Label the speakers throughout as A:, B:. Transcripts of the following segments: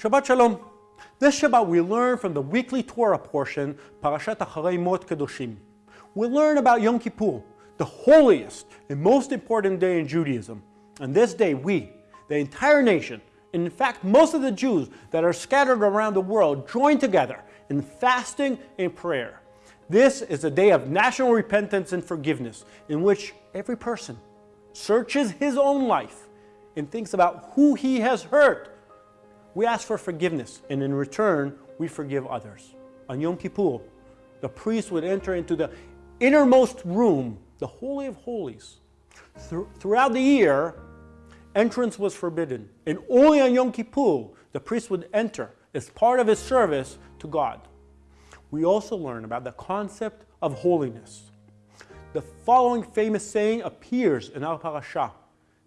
A: Shabbat Shalom. This Shabbat we learn from the weekly Torah portion, Parashat Acharei Mot Kedoshim. We learn about Yom Kippur, the holiest and most important day in Judaism. On this day we, the entire nation, and in fact most of the Jews that are scattered around the world join together in fasting and prayer. This is a day of national repentance and forgiveness in which every person searches his own life and thinks about who he has hurt we ask for forgiveness, and in return, we forgive others. On Yom Kippur, the priest would enter into the innermost room, the Holy of Holies. throughout the year, entrance was forbidden, and only on Yom Kippur, the priest would enter as part of his service to God. We also learn about the concept of holiness. The following famous saying appears in our parasha,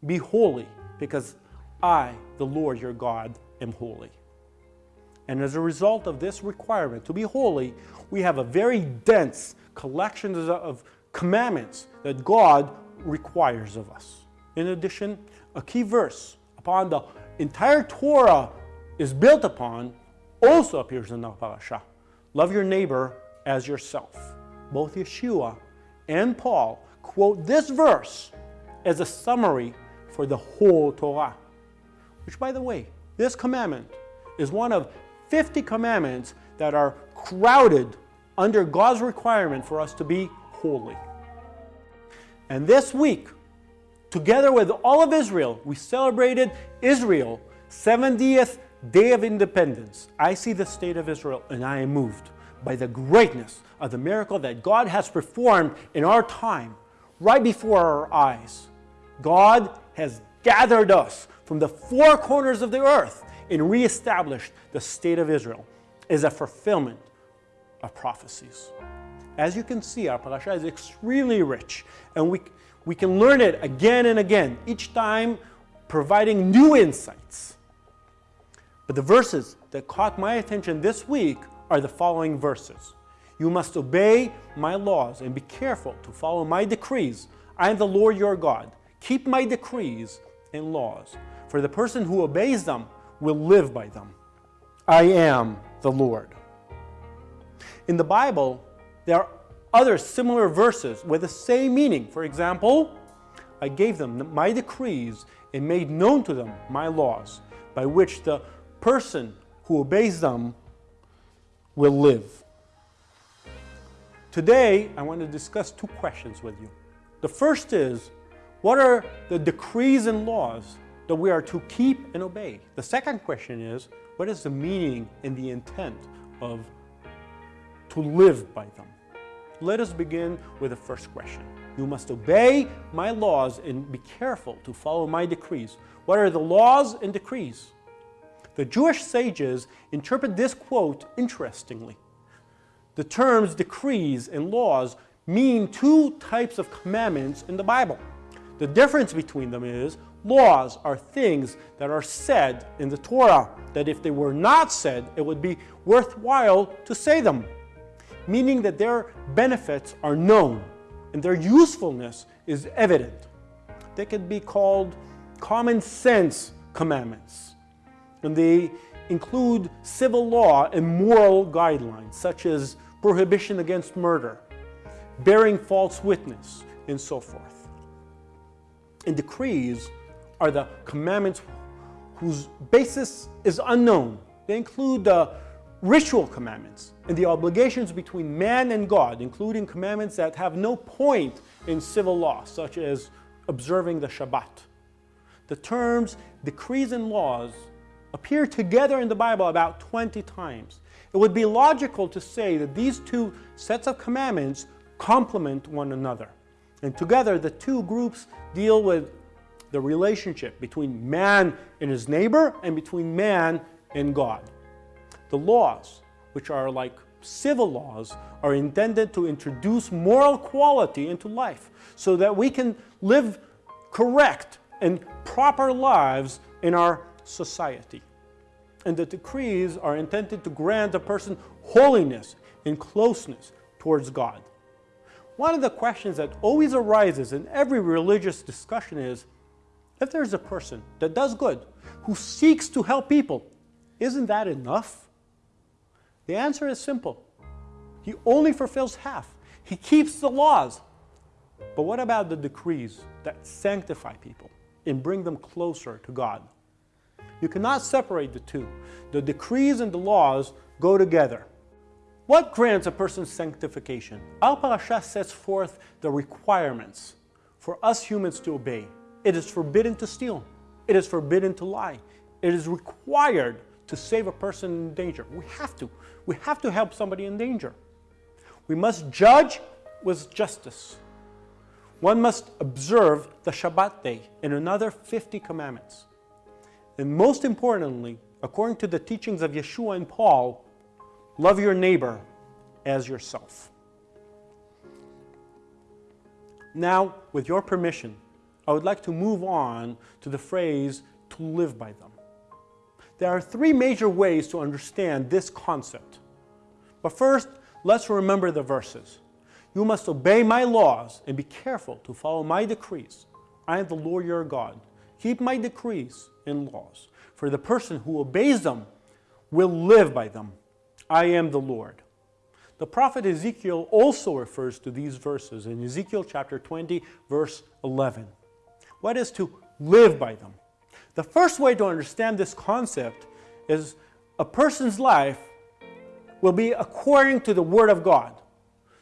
A: Be holy, because I, the Lord your God, am holy. And as a result of this requirement to be holy, we have a very dense collection of commandments that God requires of us. In addition, a key verse upon the entire Torah is built upon also appears in the parasha. Love your neighbor as yourself. Both Yeshua and Paul quote this verse as a summary for the whole Torah. Which, by the way, this commandment is one of 50 commandments that are crowded under God's requirement for us to be holy. And this week, together with all of Israel, we celebrated Israel 70th Day of Independence. I see the state of Israel and I am moved by the greatness of the miracle that God has performed in our time, right before our eyes. God has gathered us from the four corners of the earth and reestablished the state of Israel is a fulfillment of prophecies. As you can see, our parasha is extremely rich, and we, we can learn it again and again, each time providing new insights. But the verses that caught my attention this week are the following verses. You must obey my laws and be careful to follow my decrees. I am the Lord your God. Keep my decrees and laws for the person who obeys them will live by them. I am the Lord. In the Bible, there are other similar verses with the same meaning. For example, I gave them my decrees and made known to them my laws, by which the person who obeys them will live. Today, I want to discuss two questions with you. The first is, what are the decrees and laws that we are to keep and obey. The second question is, what is the meaning and the intent of to live by them? Let us begin with the first question. You must obey my laws and be careful to follow my decrees. What are the laws and decrees? The Jewish sages interpret this quote interestingly. The terms decrees and laws mean two types of commandments in the Bible. The difference between them is laws are things that are said in the Torah that if they were not said, it would be worthwhile to say them, meaning that their benefits are known and their usefulness is evident. They could be called common sense commandments, and they include civil law and moral guidelines such as prohibition against murder, bearing false witness, and so forth. And decrees are the commandments whose basis is unknown. They include the ritual commandments and the obligations between man and God, including commandments that have no point in civil law, such as observing the Shabbat. The terms decrees and laws appear together in the Bible about 20 times. It would be logical to say that these two sets of commandments complement one another. And together, the two groups deal with the relationship between man and his neighbor and between man and God. The laws, which are like civil laws, are intended to introduce moral quality into life so that we can live correct and proper lives in our society. And the decrees are intended to grant a person holiness and closeness towards God. One of the questions that always arises in every religious discussion is, if there's a person that does good, who seeks to help people, Isn't that enough? The answer is simple. He only fulfills half. He keeps the laws. But what about the decrees that sanctify people and bring them closer to God? You cannot separate the two. The decrees and the laws go together. What grants a person's sanctification? Our parasha sets forth the requirements for us humans to obey. It is forbidden to steal. It is forbidden to lie. It is required to save a person in danger. We have to. We have to help somebody in danger. We must judge with justice. One must observe the Shabbat day and another 50 commandments. And most importantly, according to the teachings of Yeshua and Paul, love your neighbor as yourself. Now, with your permission, I would like to move on to the phrase to live by them. There are three major ways to understand this concept. But first, let's remember the verses. You must obey my laws and be careful to follow my decrees. I am the Lord your God. Keep my decrees and laws, for the person who obeys them will live by them. I am the Lord. The prophet Ezekiel also refers to these verses in Ezekiel chapter 20, verse 11. What is to live by them? The first way to understand this concept is a person's life will be according to the Word of God.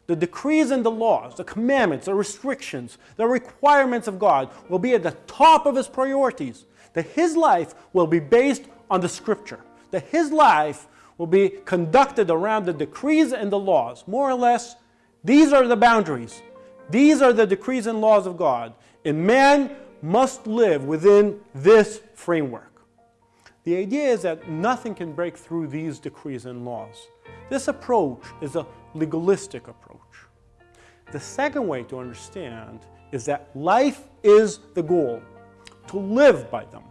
A: The decrees and the laws, the commandments, the restrictions, the requirements of God will be at the top of his priorities. That his life will be based on the Scripture. That his life will be conducted around the decrees and the laws. More or less, these are the boundaries. These are the decrees and laws of God. And man must live within this framework. The idea is that nothing can break through these decrees and laws. This approach is a legalistic approach. The second way to understand is that life is the goal, to live by them.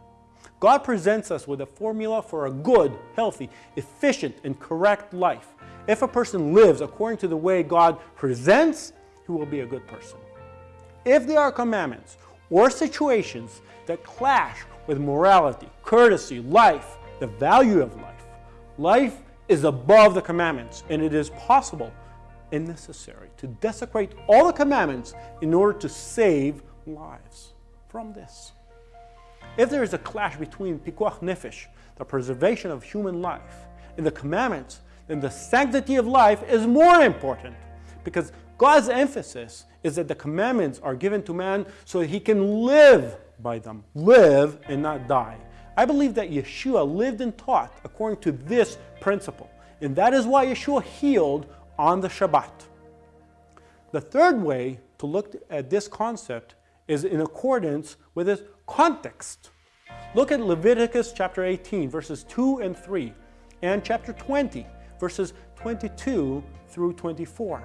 A: God presents us with a formula for a good, healthy, efficient, and correct life. If a person lives according to the way God presents, he will be a good person. If there are commandments or situations that clash with morality, courtesy, life, the value of life, life is above the commandments, and it is possible and necessary to desecrate all the commandments in order to save lives from this. If there is a clash between pikuach nefesh, the preservation of human life, and the commandments, then the sanctity of life is more important because God's emphasis is that the commandments are given to man so that he can live by them, live and not die. I believe that Yeshua lived and taught according to this principle. And that is why Yeshua healed on the Shabbat. The third way to look at this concept is in accordance with its context. Look at Leviticus chapter 18, verses 2 and 3, and chapter 20, verses 22 through 24.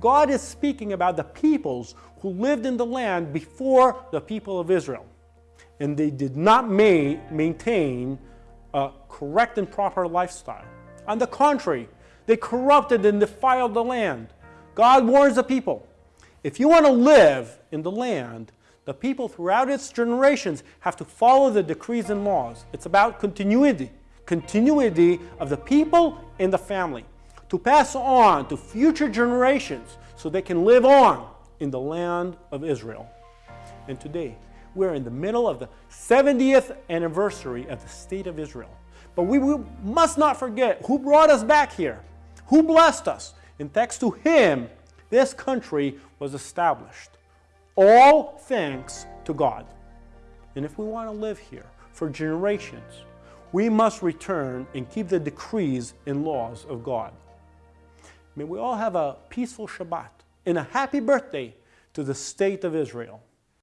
A: God is speaking about the peoples who lived in the land before the people of Israel. And they did not ma maintain a correct and proper lifestyle. On the contrary, they corrupted and defiled the land. God warns the people, if you want to live in the land, the people throughout its generations have to follow the decrees and laws. It's about continuity, continuity of the people and the family, to pass on to future generations so they can live on in the land of Israel. And today, we're in the middle of the 70th anniversary of the State of Israel. But we, we must not forget who brought us back here who blessed us. And thanks to him, this country was established. All thanks to God. And if we want to live here for generations, we must return and keep the decrees and laws of God. May we all have a peaceful Shabbat and a happy birthday to the state of Israel.